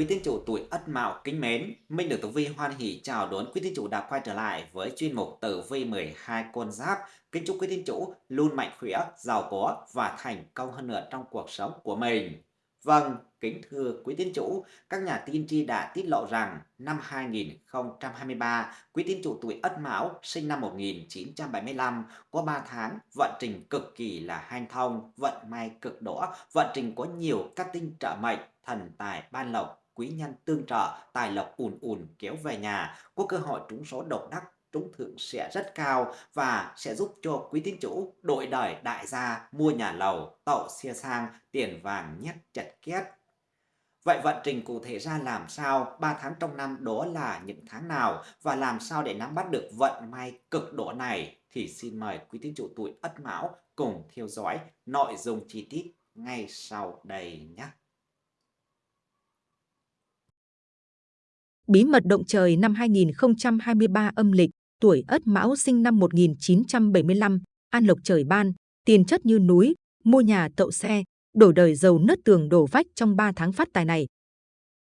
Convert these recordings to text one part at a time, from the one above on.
Quý tín chủ tuổi Ất Mão kính mến, Minh được Tử Vi hoan hỷ chào đón quý tín chủ đã quay trở lại với chuyên mục Tử Vi 12 con giáp. Kính chúc quý tín chủ luôn mạnh khỏe, giàu có và thành công hơn nữa trong cuộc sống của mình. Vâng, kính thưa quý tín chủ, các nhà tiên tri đã tiết lộ rằng năm 2023, quý tín chủ tuổi Ất Mão sinh năm 1975 có 3 tháng vận trình cực kỳ là hanh thông, vận may cực đỏ, vận trình có nhiều các tinh trợ mệnh, thần tài ban lộc, quý nhân tương trợ, tài lộc ùn ùn kéo về nhà, có cơ hội trúng số độc đắc, trúng thưởng sẽ rất cao và sẽ giúp cho quý tín chủ đội đời đại gia mua nhà lầu, tậu xe sang, tiền vàng nhét chặt két. Vậy vận trình cụ thể ra làm sao, 3 tháng trong năm đó là những tháng nào và làm sao để nắm bắt được vận may cực độ này thì xin mời quý tín chủ tuổi Ất Mão cùng theo dõi nội dung chi tiết ngay sau đây nhé. Bí mật động trời năm 2023 âm lịch, tuổi Ất Mão sinh năm 1975, an lộc trời ban, tiền chất như núi, mua nhà tậu xe, đổi đời giàu nứt tường đổ vách trong 3 tháng phát tài này.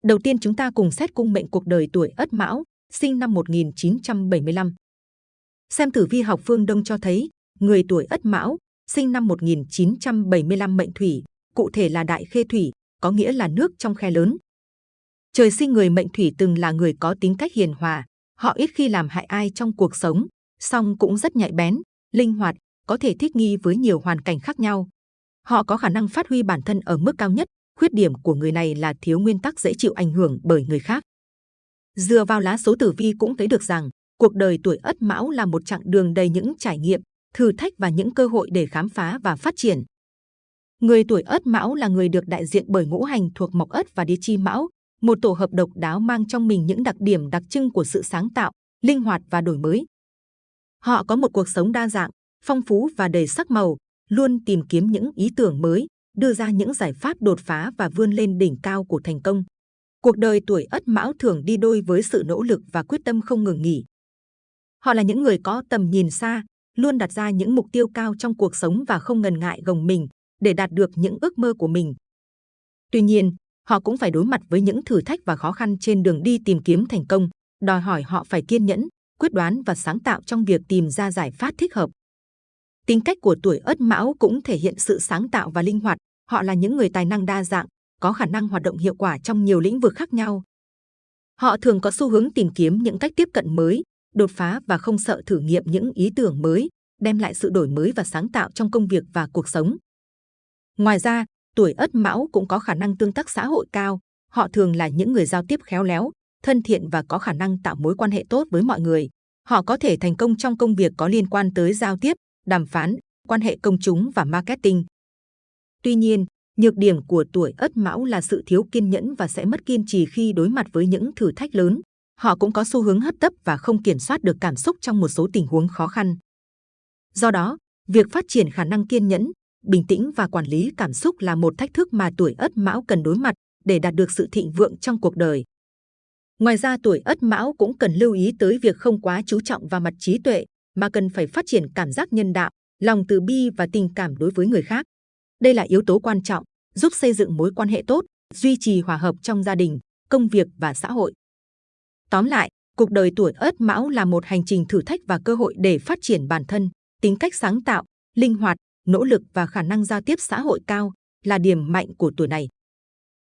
Đầu tiên chúng ta cùng xét cung mệnh cuộc đời tuổi Ất Mão, sinh năm 1975. Xem tử vi học phương Đông cho thấy, người tuổi Ất Mão, sinh năm 1975 mệnh thủy, cụ thể là đại khê thủy, có nghĩa là nước trong khe lớn, Trời sinh người mệnh thủy từng là người có tính cách hiền hòa, họ ít khi làm hại ai trong cuộc sống, song cũng rất nhạy bén, linh hoạt, có thể thích nghi với nhiều hoàn cảnh khác nhau. Họ có khả năng phát huy bản thân ở mức cao nhất, khuyết điểm của người này là thiếu nguyên tắc dễ chịu ảnh hưởng bởi người khác. Dựa vào lá số tử vi cũng thấy được rằng, cuộc đời tuổi Ất Mão là một chặng đường đầy những trải nghiệm, thử thách và những cơ hội để khám phá và phát triển. Người tuổi Ất Mão là người được đại diện bởi ngũ hành thuộc Mộc Ất và Địa Chi Mão, một tổ hợp độc đáo mang trong mình những đặc điểm đặc trưng của sự sáng tạo, linh hoạt và đổi mới. Họ có một cuộc sống đa dạng, phong phú và đầy sắc màu, luôn tìm kiếm những ý tưởng mới, đưa ra những giải pháp đột phá và vươn lên đỉnh cao của thành công. Cuộc đời tuổi Ất Mão thường đi đôi với sự nỗ lực và quyết tâm không ngừng nghỉ. Họ là những người có tầm nhìn xa, luôn đặt ra những mục tiêu cao trong cuộc sống và không ngần ngại gồng mình để đạt được những ước mơ của mình. Tuy nhiên, họ cũng phải đối mặt với những thử thách và khó khăn trên đường đi tìm kiếm thành công, đòi hỏi họ phải kiên nhẫn, quyết đoán và sáng tạo trong việc tìm ra giải pháp thích hợp. Tính cách của tuổi Ất Mão cũng thể hiện sự sáng tạo và linh hoạt, họ là những người tài năng đa dạng, có khả năng hoạt động hiệu quả trong nhiều lĩnh vực khác nhau. Họ thường có xu hướng tìm kiếm những cách tiếp cận mới, đột phá và không sợ thử nghiệm những ý tưởng mới, đem lại sự đổi mới và sáng tạo trong công việc và cuộc sống. Ngoài ra, tuổi Ất Mão cũng có khả năng tương tác xã hội cao. Họ thường là những người giao tiếp khéo léo, thân thiện và có khả năng tạo mối quan hệ tốt với mọi người. Họ có thể thành công trong công việc có liên quan tới giao tiếp, đàm phán, quan hệ công chúng và marketing. Tuy nhiên, nhược điểm của tuổi Ất Mão là sự thiếu kiên nhẫn và sẽ mất kiên trì khi đối mặt với những thử thách lớn. Họ cũng có xu hướng hấp tấp và không kiểm soát được cảm xúc trong một số tình huống khó khăn. Do đó, việc phát triển khả năng kiên nhẫn, bình tĩnh và quản lý cảm xúc là một thách thức mà tuổi Ất Mão cần đối mặt để đạt được sự thịnh vượng trong cuộc đời. Ngoài ra tuổi Ất Mão cũng cần lưu ý tới việc không quá chú trọng vào mặt trí tuệ, mà cần phải phát triển cảm giác nhân đạo, lòng từ bi và tình cảm đối với người khác. Đây là yếu tố quan trọng, giúp xây dựng mối quan hệ tốt, duy trì hòa hợp trong gia đình, công việc và xã hội. Tóm lại, cuộc đời tuổi Ất Mão là một hành trình thử thách và cơ hội để phát triển bản thân, tính cách sáng tạo, linh hoạt, nỗ lực và khả năng giao tiếp xã hội cao là điểm mạnh của tuổi này.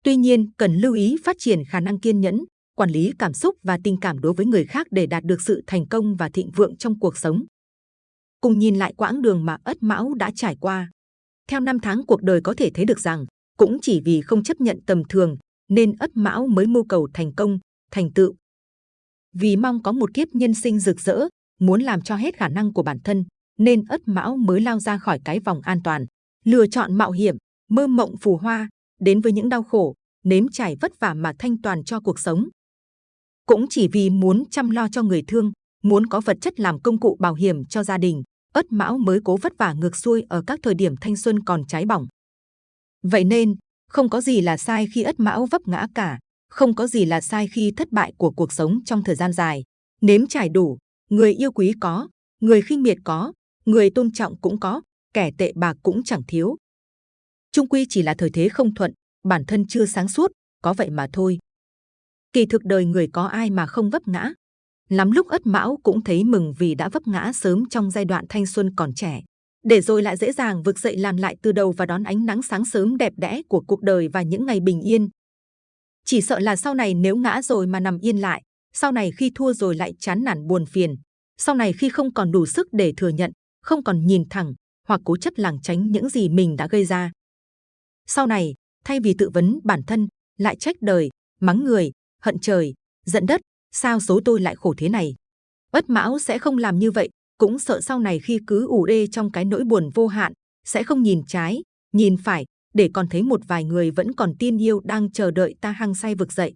Tuy nhiên, cần lưu ý phát triển khả năng kiên nhẫn, quản lý cảm xúc và tình cảm đối với người khác để đạt được sự thành công và thịnh vượng trong cuộc sống. Cùng nhìn lại quãng đường mà Ất Mão đã trải qua. Theo năm tháng cuộc đời có thể thấy được rằng, cũng chỉ vì không chấp nhận tầm thường, nên Ất Mão mới mưu cầu thành công, thành tựu. Vì mong có một kiếp nhân sinh rực rỡ, muốn làm cho hết khả năng của bản thân, nên ất mão mới lao ra khỏi cái vòng an toàn, lựa chọn mạo hiểm, mơ mộng phù hoa, đến với những đau khổ, nếm trải vất vả mà thanh toàn cho cuộc sống. Cũng chỉ vì muốn chăm lo cho người thương, muốn có vật chất làm công cụ bảo hiểm cho gia đình, ất mão mới cố vất vả ngược xuôi ở các thời điểm thanh xuân còn cháy bỏng. Vậy nên, không có gì là sai khi ất mão vấp ngã cả, không có gì là sai khi thất bại của cuộc sống trong thời gian dài. Nếm trải đủ, người yêu quý có, người khinh miệt có, người tôn trọng cũng có, kẻ tệ bạc cũng chẳng thiếu. Trung quy chỉ là thời thế không thuận, bản thân chưa sáng suốt, có vậy mà thôi. Kỳ thực đời người có ai mà không vấp ngã. Lắm lúc ất mão cũng thấy mừng vì đã vấp ngã sớm trong giai đoạn thanh xuân còn trẻ. Để rồi lại dễ dàng vực dậy làm lại từ đầu và đón ánh nắng sáng sớm đẹp đẽ của cuộc đời và những ngày bình yên. Chỉ sợ là sau này nếu ngã rồi mà nằm yên lại, sau này khi thua rồi lại chán nản buồn phiền, sau này khi không còn đủ sức để thừa nhận, không còn nhìn thẳng hoặc cố chấp lảng tránh những gì mình đã gây ra. Sau này, thay vì tự vấn bản thân, lại trách đời, mắng người, hận trời, giận đất, sao số tôi lại khổ thế này. Bất Mão sẽ không làm như vậy, cũng sợ sau này khi cứ ủ đê trong cái nỗi buồn vô hạn, sẽ không nhìn trái, nhìn phải, để còn thấy một vài người vẫn còn tin yêu đang chờ đợi ta hăng say vực dậy.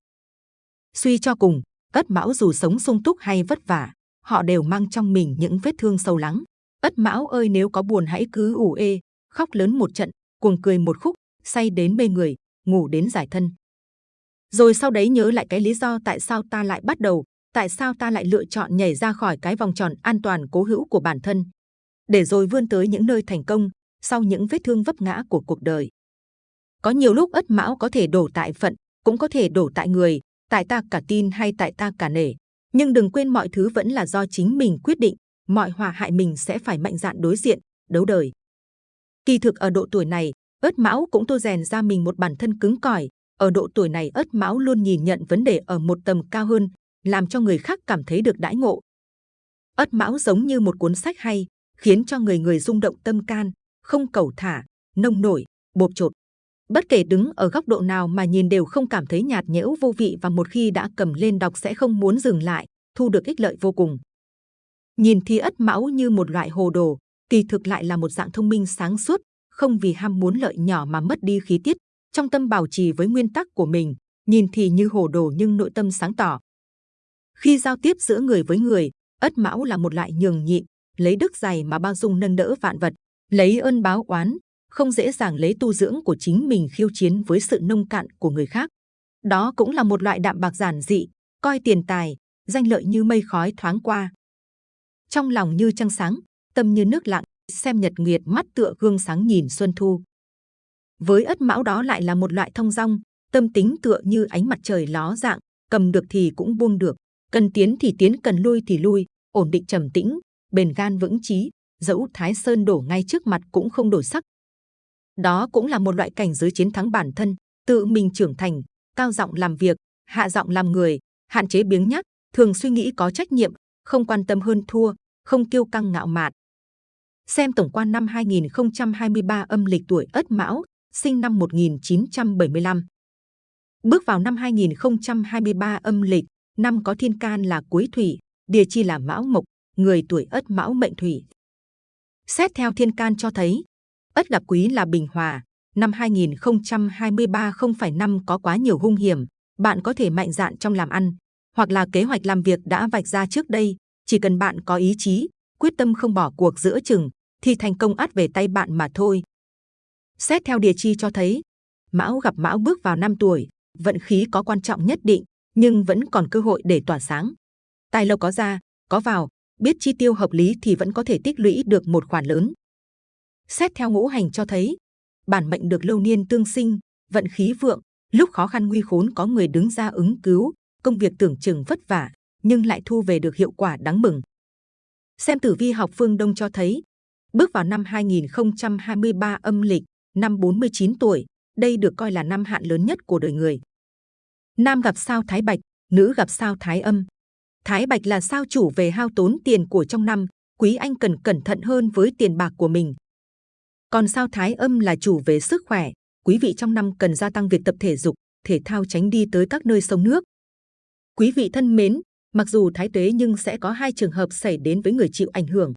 Suy cho cùng, Ất Mão dù sống sung túc hay vất vả, họ đều mang trong mình những vết thương sâu lắng. Ất Mão ơi nếu có buồn hãy cứ ủ ê, khóc lớn một trận, cuồng cười một khúc, say đến mê người, ngủ đến giải thân. Rồi sau đấy nhớ lại cái lý do tại sao ta lại bắt đầu, tại sao ta lại lựa chọn nhảy ra khỏi cái vòng tròn an toàn cố hữu của bản thân, để rồi vươn tới những nơi thành công sau những vết thương vấp ngã của cuộc đời. Có nhiều lúc ất mão có thể đổ tại phận, cũng có thể đổ tại người, tại ta cả tin hay tại ta cả nể. Nhưng đừng quên mọi thứ vẫn là do chính mình quyết định, mọi hòa hại mình sẽ phải mạnh dạn đối diện, đấu đời. Kỳ thực ở độ tuổi này, ất mão cũng tô rèn ra mình một bản thân cứng cỏi. Ở độ tuổi này ất mão luôn nhìn nhận vấn đề ở một tầm cao hơn, làm cho người khác cảm thấy được đãi ngộ. Ất mão giống như một cuốn sách hay, khiến cho người người rung động tâm can, không cầu thả, nông nổi, bột chột. Bất kể đứng ở góc độ nào mà nhìn đều không cảm thấy nhạt nhẽo vô vị và một khi đã cầm lên đọc sẽ không muốn dừng lại, thu được ích lợi vô cùng. Nhìn thì ất mão như một loại hồ đồ, kỳ thực lại là một dạng thông minh sáng suốt, không vì ham muốn lợi nhỏ mà mất đi khí tiết, trong tâm bảo trì với nguyên tắc của mình, nhìn thì như hồ đồ nhưng nội tâm sáng tỏ. Khi giao tiếp giữa người với người, ất mão là một loại nhường nhịn, lấy đức dày mà bao dung nâng đỡ vạn vật, lấy ơn báo oán, không dễ dàng lấy tu dưỡng của chính mình khiêu chiến với sự nông cạn của người khác. Đó cũng là một loại đạm bạc giản dị, coi tiền tài, danh lợi như mây khói thoáng qua. Trong lòng như trăng sáng, tâm như nước lặng, xem nhật nguyệt mắt tựa gương sáng nhìn xuân thu. Với ất mão đó lại là một loại thông dong, tâm tính tựa như ánh mặt trời ló dạng, cầm được thì cũng buông được, cần tiến thì tiến, cần lui thì lui, ổn định trầm tĩnh, bền gan vững chí, dẫu thái sơn đổ ngay trước mặt cũng không đổi sắc. Đó cũng là một loại cảnh giới chiến thắng bản thân, tự mình trưởng thành, cao giọng làm việc, hạ giọng làm người, hạn chế biếng nhác, thường suy nghĩ có trách nhiệm, không quan tâm hơn thua, không kiêu căng ngạo mạn. Xem tổng quan năm 2023 âm lịch tuổi Ất Mão, sinh năm 1975. Bước vào năm 2023 âm lịch, năm có thiên can là cuối thủy, địa chi là mão mộc, người tuổi ất mão mệnh thủy. Xét theo thiên can cho thấy, ất gặp quý là bình hòa, năm 2023 không phải năm có quá nhiều hung hiểm, bạn có thể mạnh dạn trong làm ăn, hoặc là kế hoạch làm việc đã vạch ra trước đây, chỉ cần bạn có ý chí, quyết tâm không bỏ cuộc giữa chừng, thì thành công ắt về tay bạn mà thôi. Xét theo địa chi cho thấy, Mão gặp Mão bước vào năm tuổi, vận khí có quan trọng nhất định, nhưng vẫn còn cơ hội để tỏa sáng. Tài lộc có ra, có vào, biết chi tiêu hợp lý thì vẫn có thể tích lũy được một khoản lớn. Xét theo ngũ hành cho thấy, bản mệnh được lâu niên tương sinh, vận khí vượng, lúc khó khăn nguy khốn có người đứng ra ứng cứu, công việc tưởng chừng vất vả nhưng lại thu về được hiệu quả đáng mừng. Xem tử vi học phương Đông cho thấy, bước vào năm 2023 âm lịch, năm 49 tuổi, đây được coi là năm hạn lớn nhất của đời người. Nam gặp sao Thái Bạch, nữ gặp sao Thái Âm. Thái Bạch là sao chủ về hao tốn tiền của trong năm, quý anh cần cẩn thận hơn với tiền bạc của mình. Còn sao Thái Âm là chủ về sức khỏe, quý vị trong năm cần gia tăng việc tập thể dục, thể thao tránh đi tới các nơi sông nước. Quý vị thân mến, mặc dù thái tuế nhưng sẽ có hai trường hợp xảy đến với người chịu ảnh hưởng.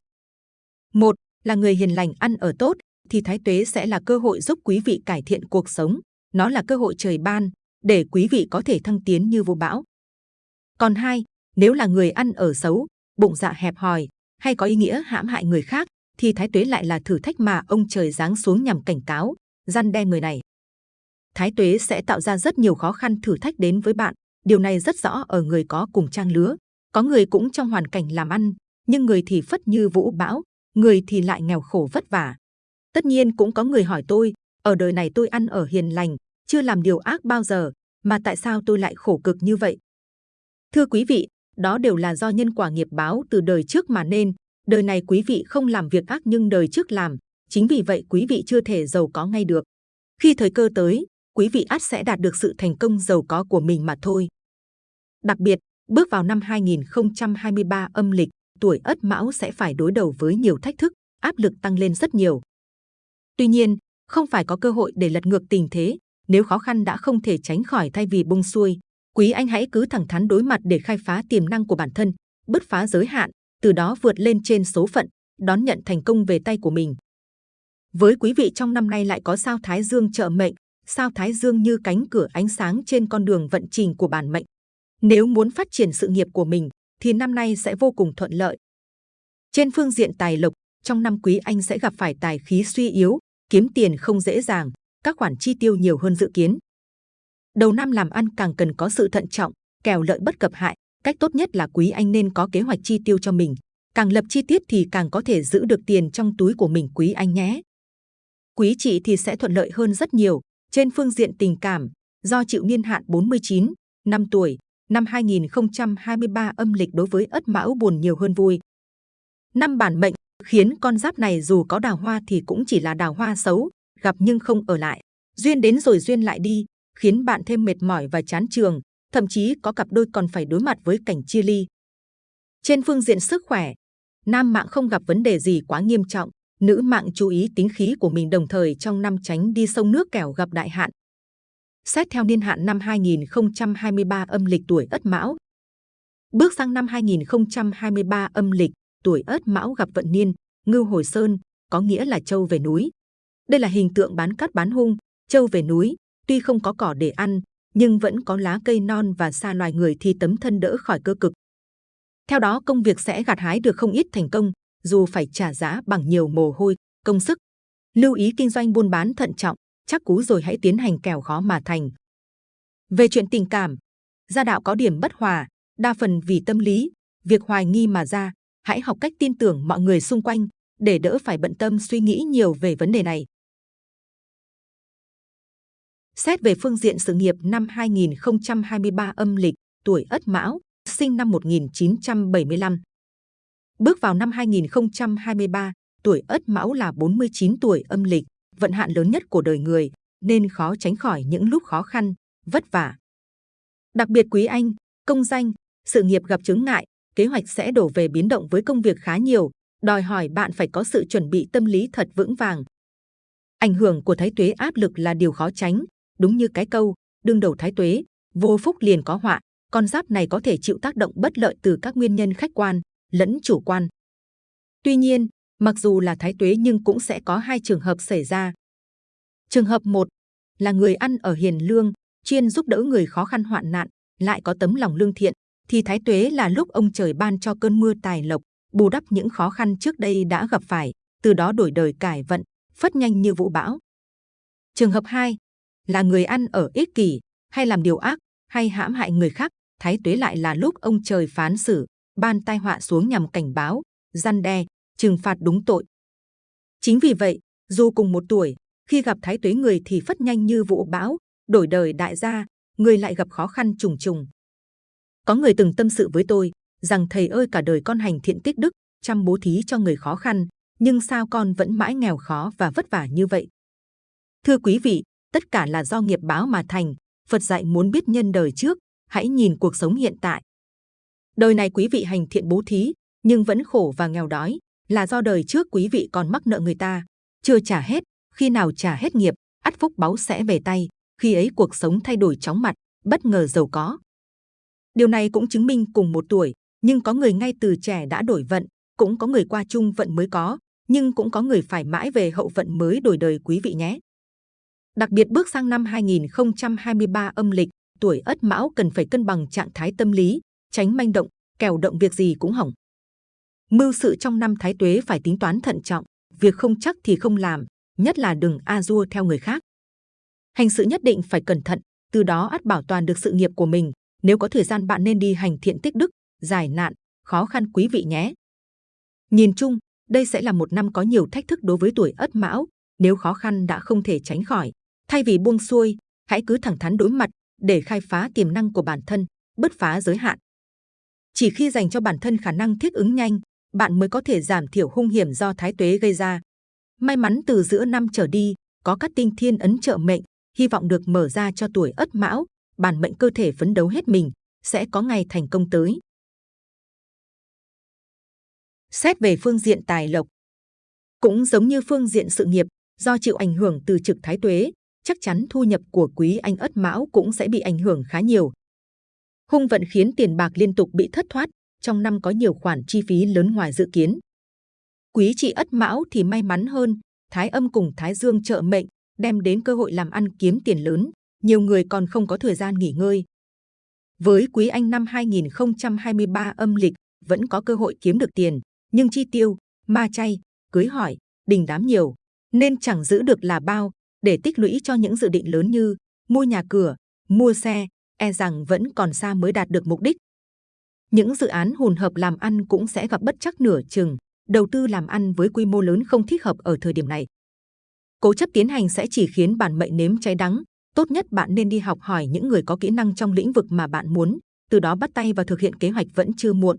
Một là người hiền lành ăn ở tốt, thì thái tuế sẽ là cơ hội giúp quý vị cải thiện cuộc sống. Nó là cơ hội trời ban, để quý vị có thể thăng tiến như vô bão. Còn hai, nếu là người ăn ở xấu, bụng dạ hẹp hòi hay có ý nghĩa hãm hại người khác, thì thái tuế lại là thử thách mà ông trời giáng xuống nhằm cảnh cáo, gian đe người này. Thái tuế sẽ tạo ra rất nhiều khó khăn thử thách đến với bạn. Điều này rất rõ ở người có cùng trang lứa. Có người cũng trong hoàn cảnh làm ăn, nhưng người thì phất như vũ bão, người thì lại nghèo khổ vất vả. Tất nhiên cũng có người hỏi tôi, ở đời này tôi ăn ở hiền lành, chưa làm điều ác bao giờ, mà tại sao tôi lại khổ cực như vậy? Thưa quý vị, đó đều là do nhân quả nghiệp báo từ đời trước mà nên. Đời này quý vị không làm việc ác nhưng đời trước làm, chính vì vậy quý vị chưa thể giàu có ngay được. Khi thời cơ tới, quý vị ắt sẽ đạt được sự thành công giàu có của mình mà thôi. Đặc biệt, bước vào năm 2023 âm lịch, tuổi Ất Mão sẽ phải đối đầu với nhiều thách thức, áp lực tăng lên rất nhiều. Tuy nhiên, không phải có cơ hội để lật ngược tình thế, nếu khó khăn đã không thể tránh khỏi thay vì bung xuôi, quý anh hãy cứ thẳng thắn đối mặt để khai phá tiềm năng của bản thân, bứt phá giới hạn, từ đó vượt lên trên số phận, đón nhận thành công về tay của mình. Với quý vị trong năm nay lại có sao Thái Dương trợ mệnh, sao Thái Dương như cánh cửa ánh sáng trên con đường vận trình của bản mệnh. Nếu muốn phát triển sự nghiệp của mình, thì năm nay sẽ vô cùng thuận lợi. Trên phương diện tài lộc, trong năm quý anh sẽ gặp phải tài khí suy yếu, kiếm tiền không dễ dàng, các khoản chi tiêu nhiều hơn dự kiến. Đầu năm làm ăn càng cần có sự thận trọng, kèo lợi bất cập hại. Cách tốt nhất là quý anh nên có kế hoạch chi tiêu cho mình. Càng lập chi tiết thì càng có thể giữ được tiền trong túi của mình quý anh nhé. Quý chị thì sẽ thuận lợi hơn rất nhiều. Trên phương diện tình cảm, do chịu niên hạn 49, năm tuổi, năm 2023 âm lịch đối với ất mão buồn nhiều hơn vui. Năm bản mệnh khiến con giáp này dù có đào hoa thì cũng chỉ là đào hoa xấu, gặp nhưng không ở lại. Duyên đến rồi duyên lại đi, khiến bạn thêm mệt mỏi và chán trường, thậm chí có cặp đôi còn phải đối mặt với cảnh chia ly. Trên phương diện sức khỏe, nam mạng không gặp vấn đề gì quá nghiêm trọng, nữ mạng chú ý tính khí của mình đồng thời trong năm tránh đi sông nước kẻo gặp đại hạn. Xét theo niên hạn năm 2023 âm lịch tuổi Ất Mão. Bước sang năm 2023 âm lịch, tuổi Ất Mão gặp vận niên, ngưu hồi sơn, có nghĩa là châu về núi. Đây là hình tượng bán cát bán hung, châu về núi, tuy không có cỏ để ăn, nhưng vẫn có lá cây non và xa loài người thì tấm thân đỡ khỏi cơ cực. Theo đó công việc sẽ gặt hái được không ít thành công, dù phải trả giá bằng nhiều mồ hôi, công sức. Lưu ý kinh doanh buôn bán thận trọng, chắc cú rồi hãy tiến hành kèo khó mà thành. Về chuyện tình cảm, gia đạo có điểm bất hòa, đa phần vì tâm lý, việc hoài nghi mà ra, hãy học cách tin tưởng mọi người xung quanh để đỡ phải bận tâm suy nghĩ nhiều về vấn đề này. Xét về phương diện sự nghiệp năm 2023 âm lịch, tuổi Ất Mão, sinh năm 1975. Bước vào năm 2023, tuổi Ất Mão là 49 tuổi âm lịch, vận hạn lớn nhất của đời người, nên khó tránh khỏi những lúc khó khăn, vất vả. Đặc biệt quý anh, công danh, sự nghiệp gặp chứng ngại, kế hoạch sẽ đổ về biến động với công việc khá nhiều, đòi hỏi bạn phải có sự chuẩn bị tâm lý thật vững vàng. Ảnh hưởng của thái tuế áp lực là điều khó tránh, đúng như cái câu đương đầu thái tuế, vô phúc liền có họa. Con giáp này có thể chịu tác động bất lợi từ các nguyên nhân khách quan lẫn chủ quan. Tuy nhiên, mặc dù là thái tuế nhưng cũng sẽ có hai trường hợp xảy ra. Trường hợp 1 là người ăn ở hiền lương, chuyên giúp đỡ người khó khăn hoạn nạn, lại có tấm lòng lương thiện, thì thái tuế là lúc ông trời ban cho cơn mưa tài lộc, bù đắp những khó khăn trước đây đã gặp phải, từ đó đổi đời cải vận, phất nhanh như vũ bão. Trường hợp 2 là người ăn ở ích kỷ, hay làm điều ác, hay hãm hại người khác, thái tuế lại là lúc ông trời phán xử, ban tai họa xuống nhằm cảnh báo, gian đe, trừng phạt đúng tội. Chính vì vậy, dù cùng một tuổi, khi gặp thái tuế người thì phất nhanh như vũ bão, đổi đời đại gia, người lại gặp khó khăn trùng trùng. Có người từng tâm sự với tôi rằng thầy ơi cả đời con hành thiện tích đức, chăm bố thí cho người khó khăn, nhưng sao con vẫn mãi nghèo khó và vất vả như vậy? Thưa quý vị, tất cả là do nghiệp báo mà thành. Phật dạy muốn biết nhân đời trước, hãy nhìn cuộc sống hiện tại. Đời này quý vị hành thiện bố thí, nhưng vẫn khổ và nghèo đói, là do đời trước quý vị còn mắc nợ người ta, chưa trả hết. Khi nào trả hết nghiệp, ắt phúc báu sẽ về tay. Khi ấy cuộc sống thay đổi chóng mặt, bất ngờ giàu có. Điều này cũng chứng minh cùng một tuổi, nhưng có người ngay từ trẻ đã đổi vận, cũng có người qua chung vận mới có, nhưng cũng có người phải mãi về hậu vận mới đổi đời quý vị nhé. Đặc biệt bước sang năm 2023 âm lịch, tuổi Ất Mão cần phải cân bằng trạng thái tâm lý, tránh manh động, kèo động việc gì cũng hỏng. Mưu sự trong năm Thái Tuế phải tính toán thận trọng, việc không chắc thì không làm, nhất là đừng a dua theo người khác. Hành sự nhất định phải cẩn thận, từ đó ắt bảo toàn được sự nghiệp của mình. Nếu có thời gian bạn nên đi hành thiện tích đức, giải nạn, khó khăn quý vị nhé. Nhìn chung, đây sẽ là một năm có nhiều thách thức đối với tuổi Ất Mão. Nếu khó khăn đã không thể tránh khỏi, Thay vì buông xuôi, hãy cứ thẳng thắn đối mặt để khai phá tiềm năng của bản thân, bứt phá giới hạn. Chỉ khi dành cho bản thân khả năng thích ứng nhanh, bạn mới có thể giảm thiểu hung hiểm do thái tuế gây ra. May mắn từ giữa năm trở đi, có các tinh thiên ấn trợ mệnh, hy vọng được mở ra cho tuổi Ất Mão, bản mệnh cơ thể phấn đấu hết mình, sẽ có ngày thành công tới. Xét về phương diện tài lộc, cũng giống như phương diện sự nghiệp, do chịu ảnh hưởng từ trực thái tuế, chắc chắn thu nhập của quý anh Ất Mão cũng sẽ bị ảnh hưởng khá nhiều. Hung vận khiến tiền bạc liên tục bị thất thoát, trong năm có nhiều khoản chi phí lớn ngoài dự kiến. Quý chị Ất Mão thì may mắn hơn, Thái Âm cùng Thái Dương trợ mệnh, đem đến cơ hội làm ăn kiếm tiền lớn, nhiều người còn không có thời gian nghỉ ngơi. Với Quý Anh năm 2023 âm lịch vẫn có cơ hội kiếm được tiền, nhưng chi tiêu, ma chay, cưới hỏi, đình đám nhiều, nên chẳng giữ được là bao để tích lũy cho những dự định lớn như mua nhà cửa, mua xe, e rằng vẫn còn xa mới đạt được mục đích. Những dự án hùn hợp làm ăn cũng sẽ gặp bất chắc nửa chừng, đầu tư làm ăn với quy mô lớn không thích hợp ở thời điểm này. Cố chấp tiến hành sẽ chỉ khiến bản mệnh nếm cháy đắng. Tốt nhất bạn nên đi học hỏi những người có kỹ năng trong lĩnh vực mà bạn muốn, từ đó bắt tay vào thực hiện kế hoạch vẫn chưa muộn.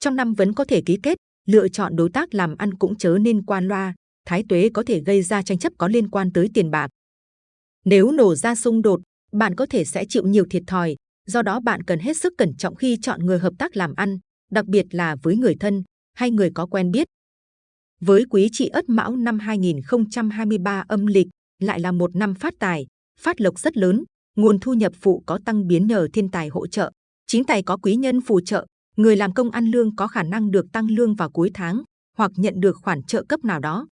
Trong năm vẫn có thể ký kết, lựa chọn đối tác làm ăn cũng chớ nên quan loa, thái tuế có thể gây ra tranh chấp có liên quan tới tiền bạc. Nếu nổ ra xung đột, bạn có thể sẽ chịu nhiều thiệt thòi, do đó bạn cần hết sức cẩn trọng khi chọn người hợp tác làm ăn, đặc biệt là với người thân hay người có quen biết. Với quý chị Ất Mão năm 2023 âm lịch lại là một năm phát tài, phát lộc rất lớn, nguồn thu nhập phụ có tăng biến nhờ thiên tài hỗ trợ, chính tài có quý nhân phù trợ, người làm công ăn lương có khả năng được tăng lương vào cuối tháng hoặc nhận được khoản trợ cấp nào đó.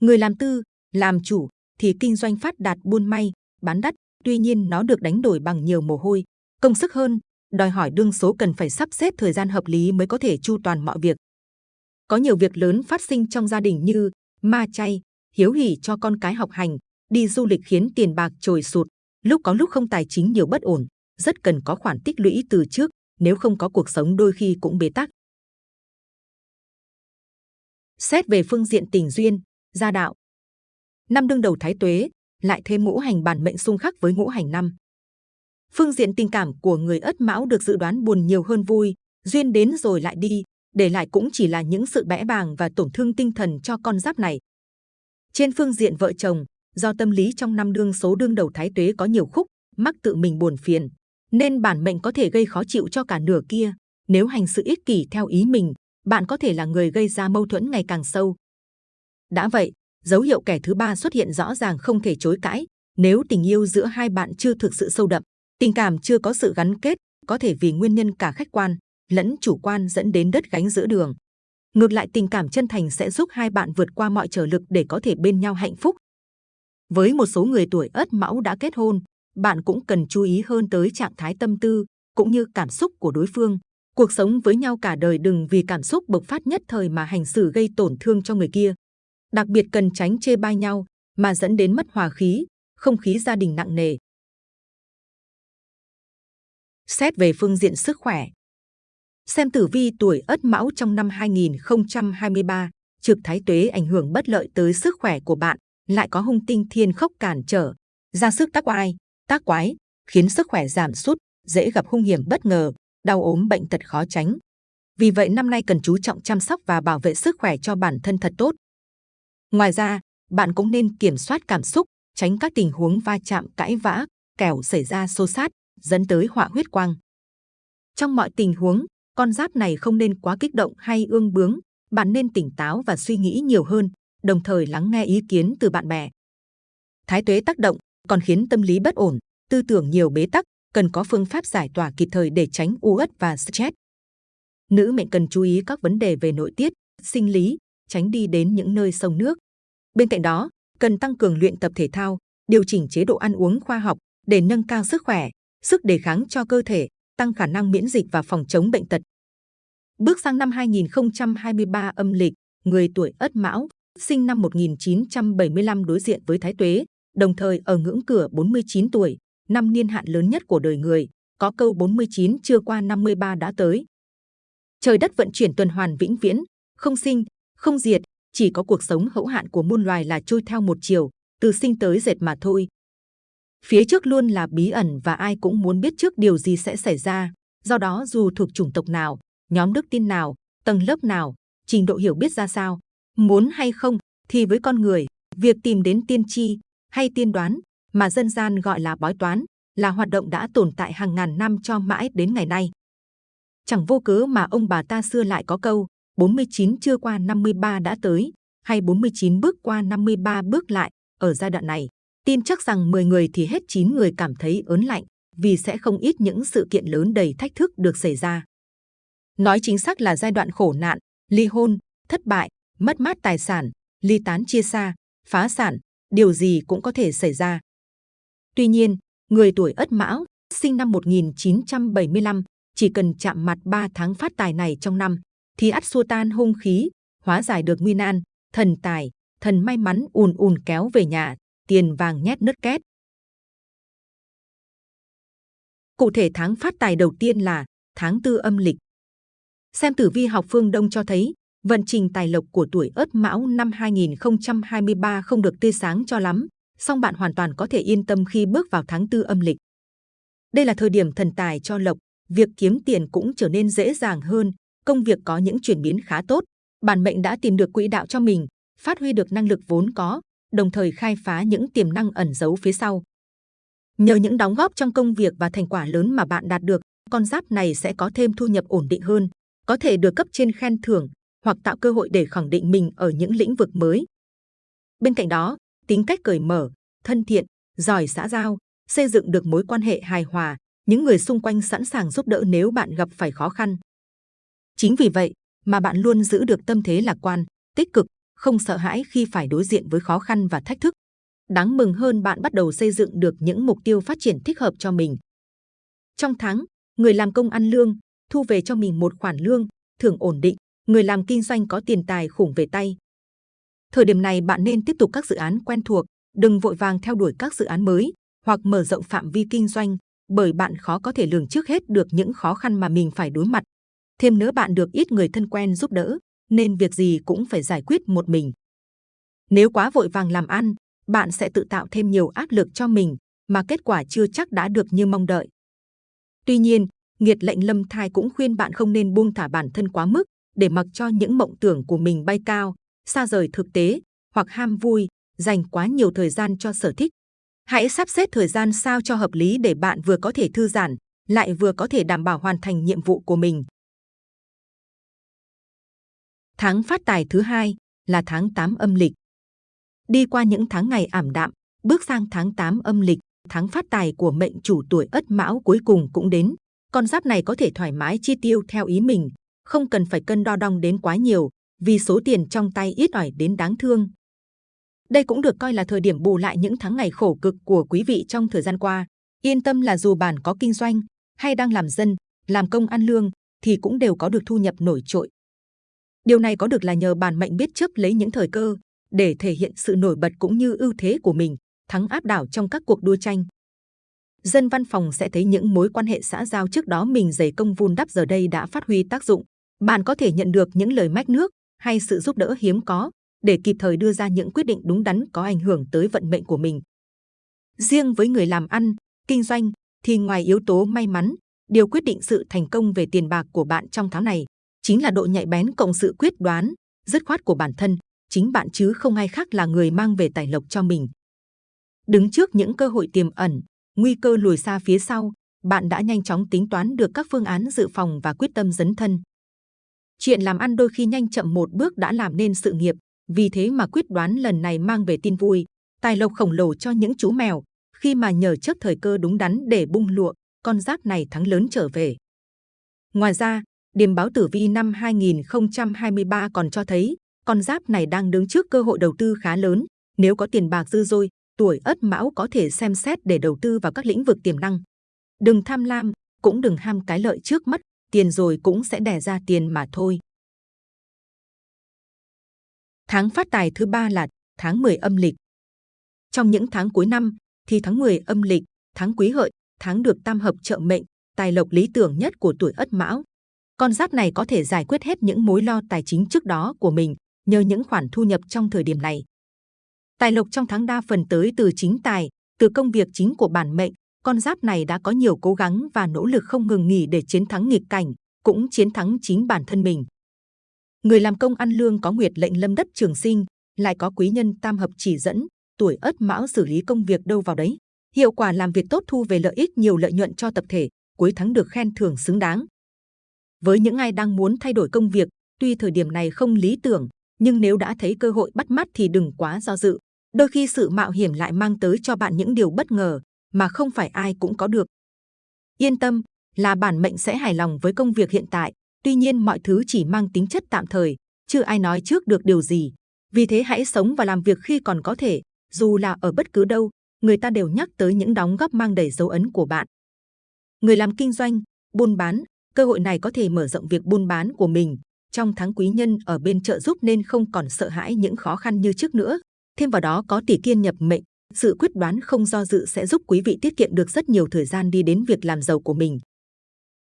Người làm tư, làm chủ thì kinh doanh phát đạt buôn may, bán đắt, tuy nhiên nó được đánh đổi bằng nhiều mồ hôi, công sức hơn, đòi hỏi đương số cần phải sắp xếp thời gian hợp lý mới có thể chu toàn mọi việc. Có nhiều việc lớn phát sinh trong gia đình như ma chay, hiếu hỉ cho con cái học hành, đi du lịch khiến tiền bạc trồi sụt, lúc có lúc không tài chính nhiều bất ổn, rất cần có khoản tích lũy từ trước, nếu không có cuộc sống đôi khi cũng bế tắc. Xét về phương diện tình duyên, gia đạo. Năm đương đầu thái tuế, lại thêm ngũ hành bản mệnh xung khắc với ngũ hành năm. Phương diện tình cảm của người ất mão được dự đoán buồn nhiều hơn vui, duyên đến rồi lại đi, để lại cũng chỉ là những sự bẽ bàng và tổn thương tinh thần cho con giáp này. Trên phương diện vợ chồng, do tâm lý trong năm đương số đương đầu thái tuế có nhiều khúc, mắc tự mình buồn phiền, nên bản mệnh có thể gây khó chịu cho cả nửa kia. Nếu hành sự ích kỷ theo ý mình, bạn có thể là người gây ra mâu thuẫn ngày càng sâu. Đã vậy, dấu hiệu kẻ thứ ba xuất hiện rõ ràng không thể chối cãi. Nếu tình yêu giữa hai bạn chưa thực sự sâu đậm, tình cảm chưa có sự gắn kết, có thể vì nguyên nhân cả khách quan lẫn chủ quan dẫn đến đất gánh giữa đường. Ngược lại tình cảm chân thành sẽ giúp hai bạn vượt qua mọi trở lực để có thể bên nhau hạnh phúc. Với một số người tuổi Ất Mão đã kết hôn, bạn cũng cần chú ý hơn tới trạng thái tâm tư cũng như cảm xúc của đối phương. Cuộc sống với nhau cả đời đừng vì cảm xúc bộc phát nhất thời mà hành xử gây tổn thương cho người kia. Đặc biệt cần tránh chê bai nhau mà dẫn đến mất hòa khí, không khí gia đình nặng nề. Xét về phương diện sức khỏe. Xem tử vi tuổi Ất Mão trong năm 2023, trực thái tuế ảnh hưởng bất lợi tới sức khỏe của bạn, lại có hung tinh thiên khốc cản trở, ra sức tác oai, tác quái, khiến sức khỏe giảm sút, dễ gặp hung hiểm bất ngờ, đau ốm bệnh tật khó tránh. Vì vậy năm nay cần chú trọng chăm sóc và bảo vệ sức khỏe cho bản thân thật tốt. Ngoài ra, bạn cũng nên kiểm soát cảm xúc, tránh các tình huống va chạm cãi vã, kẻo xảy ra xô xát, dẫn tới họa huyết quang. Trong mọi tình huống, con giáp này không nên quá kích động hay ương bướng, bạn nên tỉnh táo và suy nghĩ nhiều hơn, đồng thời lắng nghe ý kiến từ bạn bè. Thái tuế tác động còn khiến tâm lý bất ổn, tư tưởng nhiều bế tắc, cần có phương pháp giải tỏa kịp thời để tránh u uất và stress. Nữ mệnh cần chú ý các vấn đề về nội tiết, sinh lý, tránh đi đến những nơi sông nước. Bên cạnh đó, cần tăng cường luyện tập thể thao, điều chỉnh chế độ ăn uống khoa học để nâng cao sức khỏe, sức đề kháng cho cơ thể, tăng khả năng miễn dịch và phòng chống bệnh tật. Bước sang năm 2023 âm lịch, người tuổi Ất Mão, sinh năm 1975 đối diện với Thái Tuế, đồng thời ở ngưỡng cửa 49 tuổi, năm niên hạn lớn nhất của đời người, có câu 49 chưa qua 53 đã tới. Trời đất vận chuyển tuần hoàn vĩnh viễn, không sinh, không diệt, chỉ có cuộc sống hữu hạn của muôn loài là trôi theo một chiều, từ sinh tới dệt mà thôi. Phía trước luôn là bí ẩn và ai cũng muốn biết trước điều gì sẽ xảy ra, Do đó dù thuộc chủng tộc nào, nhóm đức tin nào, tầng lớp nào, trình độ hiểu biết ra sao, muốn hay không thì với con người, việc tìm đến tiên tri hay tiên đoán mà dân gian gọi là bói toán là hoạt động đã tồn tại hàng ngàn năm cho mãi đến ngày nay. Chẳng vô cớ mà ông bà ta xưa lại có câu 49 chưa qua 53 đã tới hay 49 bước qua 53 bước lại ở giai đoạn này. Tin chắc rằng 10 người thì hết 9 người cảm thấy ớn lạnh vì sẽ không ít những sự kiện lớn đầy thách thức được xảy ra. Nói chính xác là giai đoạn khổ nạn, ly hôn, thất bại, mất mát tài sản, ly tán chia xa, phá sản, điều gì cũng có thể xảy ra. Tuy nhiên, người tuổi Ất Mão, sinh năm 1975, chỉ cần chạm mặt 3 tháng phát tài này trong năm, thì ắt xua tan hung khí, hóa giải được nguy nan, thần tài, thần may mắn ùn ùn kéo về nhà, tiền vàng nhét nứt két. Cụ thể tháng phát tài đầu tiên là tháng tư âm lịch. Xem tử vi học phương Đông cho thấy, vận trình tài lộc của tuổi Ất Mão năm 2023 không được tươi sáng cho lắm, song bạn hoàn toàn có thể yên tâm khi bước vào tháng tư âm lịch. Đây là thời điểm thần tài cho lộc, việc kiếm tiền cũng trở nên dễ dàng hơn, công việc có những chuyển biến khá tốt. Bản mệnh đã tìm được quỹ đạo cho mình, phát huy được năng lực vốn có, đồng thời khai phá những tiềm năng ẩn giấu phía sau. Nhờ những đóng góp trong công việc và thành quả lớn mà bạn đạt được, con giáp này sẽ có thêm thu nhập ổn định hơn, có thể được cấp trên khen thưởng hoặc tạo cơ hội để khẳng định mình ở những lĩnh vực mới. Bên cạnh đó, tính cách cởi mở, thân thiện, giỏi xã giao, xây dựng được mối quan hệ hài hòa, những người xung quanh sẵn sàng giúp đỡ nếu bạn gặp phải khó khăn. Chính vì vậy mà bạn luôn giữ được tâm thế lạc quan, tích cực, không sợ hãi khi phải đối diện với khó khăn và thách thức. Đáng mừng hơn bạn bắt đầu xây dựng được những mục tiêu phát triển thích hợp cho mình. Trong tháng, người làm công ăn lương, thu về cho mình một khoản lương, thưởng ổn định, người làm kinh doanh có tiền tài khủng về tay. Thời điểm này bạn nên tiếp tục các dự án quen thuộc, đừng vội vàng theo đuổi các dự án mới hoặc mở rộng phạm vi kinh doanh, bởi bạn khó có thể lường trước hết được những khó khăn mà mình phải đối mặt. Thêm nữa bạn được ít người thân quen giúp đỡ, nên việc gì cũng phải giải quyết một mình. Nếu quá vội vàng làm ăn, bạn sẽ tự tạo thêm nhiều áp lực cho mình, mà kết quả chưa chắc đã được như mong đợi. Tuy nhiên, nghiệt lệnh lâm thai cũng khuyên bạn không nên buông thả bản thân quá mức, để mặc cho những mộng tưởng của mình bay cao, xa rời thực tế, hoặc ham vui, dành quá nhiều thời gian cho sở thích. Hãy sắp xếp thời gian sao cho hợp lý để bạn vừa có thể thư giãn, lại vừa có thể đảm bảo hoàn thành nhiệm vụ của mình. Tháng phát tài thứ hai là tháng 8 âm lịch. Đi qua những tháng ngày ảm đạm, bước sang tháng 8 âm lịch, tháng phát tài của mệnh chủ tuổi Ất Mão cuối cùng cũng đến. Con giáp này có thể thoải mái chi tiêu theo ý mình, không cần phải cân đo đong đến quá nhiều, vì số tiền trong tay ít ỏi đến đáng thương. Đây cũng được coi là thời điểm bù lại những tháng ngày khổ cực của quý vị trong thời gian qua. Yên tâm là dù bạn có kinh doanh hay đang làm dân, làm công ăn lương thì cũng đều có được thu nhập nổi trội. Điều này có được là nhờ bản mệnh biết chấp lấy những thời cơ để thể hiện sự nổi bật cũng như ưu thế của mình, thắng áp đảo trong các cuộc đua tranh. Dân văn phòng sẽ thấy những mối quan hệ xã giao trước đó mình dày công vun đắp giờ đây đã phát huy tác dụng. Bạn có thể nhận được những lời mách nước hay sự giúp đỡ hiếm có để kịp thời đưa ra những quyết định đúng đắn có ảnh hưởng tới vận mệnh của mình. Riêng với người làm ăn, kinh doanh thì ngoài yếu tố may mắn, điều quyết định sự thành công về tiền bạc của bạn trong tháng này chính là độ nhạy bén cộng sự quyết đoán, dứt khoát của bản thân, chính bạn chứ không ai khác là người mang về tài lộc cho mình. Đứng trước những cơ hội tiềm ẩn, nguy cơ lùi xa phía sau, bạn đã nhanh chóng tính toán được các phương án dự phòng và quyết tâm dấn thân. Chuyện làm ăn đôi khi nhanh chậm một bước đã làm nên sự nghiệp, vì thế mà quyết đoán lần này mang về tin vui, tài lộc khổng lồ cho những chú mèo, khi mà nhờ trước thời cơ đúng đắn để bung lụa, con giáp này thắng lớn trở về. Ngoài ra, điềm báo tử vi năm 2023 còn cho thấy con giáp này đang đứng trước cơ hội đầu tư khá lớn. Nếu có tiền bạc dư dôi, tuổi Ất Mão có thể xem xét để đầu tư vào các lĩnh vực tiềm năng. Đừng tham lam, cũng đừng ham cái lợi trước mắt, tiền rồi cũng sẽ đẻ ra tiền mà thôi. Tháng phát tài thứ ba là tháng 10 âm lịch. Trong những tháng cuối năm thì tháng 10 âm lịch, tháng quý hợi, tháng được tam hợp trợ mệnh, tài lộc lý tưởng nhất của tuổi Ất Mão. Con giáp này có thể giải quyết hết những mối lo tài chính trước đó của mình nhờ những khoản thu nhập trong thời điểm này. Tài lộc trong tháng đa phần tới từ chính tài, từ công việc chính của bản mệnh, con giáp này đã có nhiều cố gắng và nỗ lực không ngừng nghỉ để chiến thắng nghịch cảnh, cũng chiến thắng chính bản thân mình. Người làm công ăn lương có nguyệt lệnh lâm đất trường sinh, lại có quý nhân tam hợp chỉ dẫn, tuổi ất mão xử lý công việc đâu vào đấy. Hiệu quả làm việc tốt thu về lợi ích nhiều lợi nhuận cho tập thể, cuối tháng được khen thưởng xứng đáng. Với những ai đang muốn thay đổi công việc, tuy thời điểm này không lý tưởng, nhưng nếu đã thấy cơ hội bắt mắt thì đừng quá do dự. Đôi khi sự mạo hiểm lại mang tới cho bạn những điều bất ngờ mà không phải ai cũng có được. Yên tâm, là bản mệnh sẽ hài lòng với công việc hiện tại, tuy nhiên mọi thứ chỉ mang tính chất tạm thời, chưa ai nói trước được điều gì. Vì thế hãy sống và làm việc khi còn có thể, dù là ở bất cứ đâu, người ta đều nhắc tới những đóng góp mang đầy dấu ấn của bạn. Người làm kinh doanh, buôn bán, cơ hội này có thể mở rộng việc buôn bán của mình. Trong tháng quý nhân ở bên trợ giúp nên không còn sợ hãi những khó khăn như trước nữa. Thêm vào đó có tỷ kiên nhập mệnh, sự quyết đoán không do dự sẽ giúp quý vị tiết kiệm được rất nhiều thời gian đi đến việc làm giàu của mình.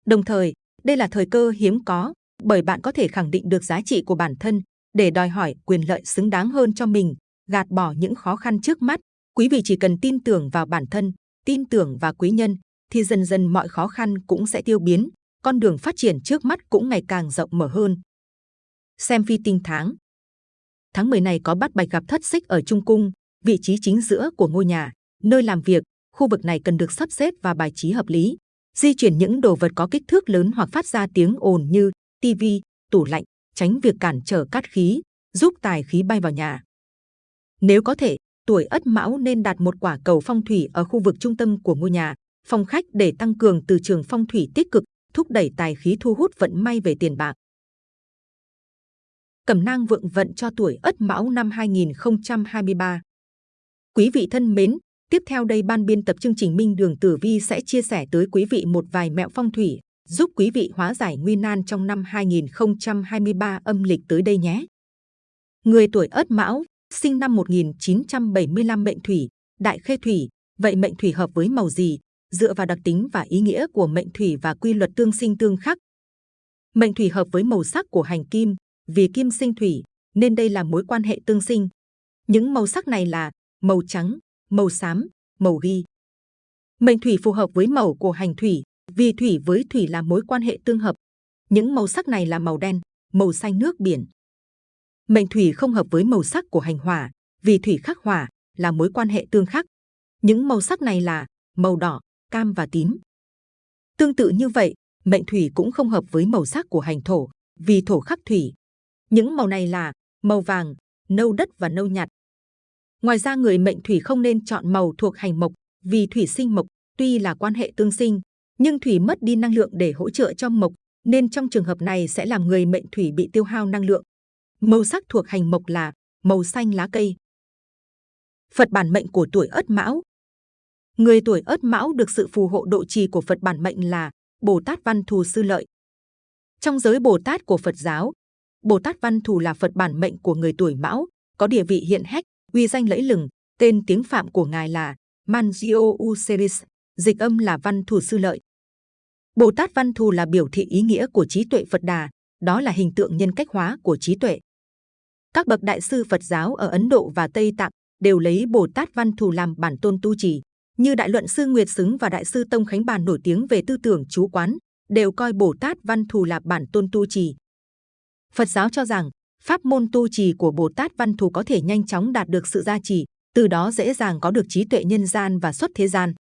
Đồng thời, đây là thời cơ hiếm có, bởi bạn có thể khẳng định được giá trị của bản thân để đòi hỏi quyền lợi xứng đáng hơn cho mình, gạt bỏ những khó khăn trước mắt. Quý vị chỉ cần tin tưởng vào bản thân, tin tưởng vào quý nhân, thì dần dần mọi khó khăn cũng sẽ tiêu biến, con đường phát triển trước mắt cũng ngày càng rộng mở hơn. Xem phi tinh tháng Tháng 10 này có bắt bạch gặp thất xích ở Trung Cung, vị trí chính giữa của ngôi nhà, nơi làm việc, khu vực này cần được sắp xếp và bài trí hợp lý. Di chuyển những đồ vật có kích thước lớn hoặc phát ra tiếng ồn như tivi, tủ lạnh, tránh việc cản trở cát khí, giúp tài khí bay vào nhà. Nếu có thể, tuổi Ất Mão nên đặt một quả cầu phong thủy ở khu vực trung tâm của ngôi nhà, phòng khách để tăng cường từ trường phong thủy tích cực, thúc đẩy tài khí thu hút vận may về tiền bạc. Cẩm nang vượng vận cho tuổi Ất Mão năm 2023. Quý vị thân mến, tiếp theo đây ban biên tập chương trình Minh Đường Tử Vi sẽ chia sẻ tới quý vị một vài mẹo phong thủy giúp quý vị hóa giải nguy nan trong năm 2023 âm lịch tới đây nhé. Người tuổi Ất Mão, sinh năm 1975 mệnh thủy, đại khê thủy, vậy mệnh thủy hợp với màu gì? Dựa vào đặc tính và ý nghĩa của mệnh thủy và quy luật tương sinh tương khắc. Mệnh thủy hợp với màu sắc của hành kim, vì kim sinh thủy, nên đây là mối quan hệ tương sinh. Những màu sắc này là màu trắng, màu xám, màu ghi. Mệnh thủy phù hợp với màu của hành thủy, vì thủy với thủy là mối quan hệ tương hợp. Những màu sắc này là màu đen, màu xanh nước biển. Mệnh thủy không hợp với màu sắc của hành hỏa, vì thủy khắc hỏa là mối quan hệ tương khắc. Những màu sắc này là màu đỏ, cam và tím. Tương tự như vậy, mệnh thủy cũng không hợp với màu sắc của hành thổ, vì thổ khắc thủy. Những màu này là màu vàng, nâu đất và nâu nhạt. Ngoài ra người mệnh thủy không nên chọn màu thuộc hành mộc, vì thủy sinh mộc, tuy là quan hệ tương sinh, nhưng thủy mất đi năng lượng để hỗ trợ cho mộc, nên trong trường hợp này sẽ làm người mệnh thủy bị tiêu hao năng lượng. Màu sắc thuộc hành mộc là màu xanh lá cây. Phật bản mệnh của tuổi Ất Mão. Người tuổi Ất Mão được sự phù hộ độ trì của Phật bản mệnh là Bồ Tát Văn Thù Sư Lợi. Trong giới Bồ Tát của Phật giáo, Bồ Tát Văn Thù là Phật bản mệnh của người tuổi Mão, có địa vị hiện hách, uy danh lẫy lừng. Tên tiếng Phạm của ngài là Manjio Useris, dịch âm là Văn Thù Sư Lợi. Bồ Tát Văn Thù là biểu thị ý nghĩa của trí tuệ Phật Đà, đó là hình tượng nhân cách hóa của trí tuệ. Các bậc đại sư Phật giáo ở Ấn Độ và Tây Tạng đều lấy Bồ Tát Văn Thù làm bản tôn tu trì, như Đại luận sư Nguyệt Xứng và Đại sư Tông Khánh Bàn nổi tiếng về tư tưởng chú quán, đều coi Bồ Tát Văn Thù là bản tôn tu trì. Phật giáo cho rằng pháp môn tu trì của Bồ Tát Văn Thù có thể nhanh chóng đạt được sự gia trì, từ đó dễ dàng có được trí tuệ nhân gian và xuất thế gian.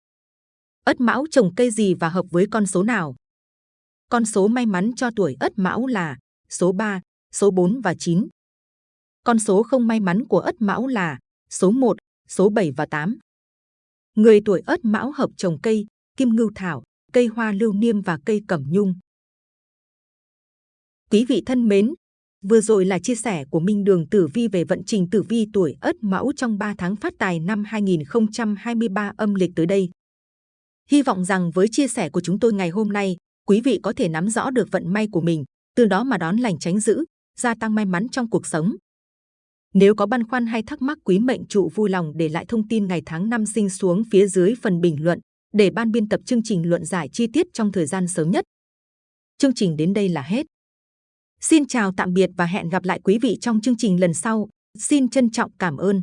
Ất Mão trồng cây gì và hợp với con số nào? Con số may mắn cho tuổi Ất Mão là số 3, số 4 và 9. Con số không may mắn của Ất Mão là số 1, số 7 và 8. Người tuổi Ất Mão hợp trồng cây kim ngưu thảo, cây hoa lưu niêm và cây cẩm nhung. Quý vị thân mến, vừa rồi là chia sẻ của Minh Đường Tử Vi về vận trình tử vi tuổi Ất Mão trong 3 tháng phát tài năm 2023 âm lịch tới đây. Hy vọng rằng với chia sẻ của chúng tôi ngày hôm nay, quý vị có thể nắm rõ được vận may của mình, từ đó mà đón lành tránh dữ, gia tăng may mắn trong cuộc sống. Nếu có băn khoăn hay thắc mắc, quý mệnh trụ vui lòng để lại thông tin ngày tháng năm sinh xuống phía dưới phần bình luận, để ban biên tập chương trình luận giải chi tiết trong thời gian sớm nhất. Chương trình đến đây là hết. Xin chào, tạm biệt và hẹn gặp lại quý vị trong chương trình lần sau. Xin trân trọng cảm ơn.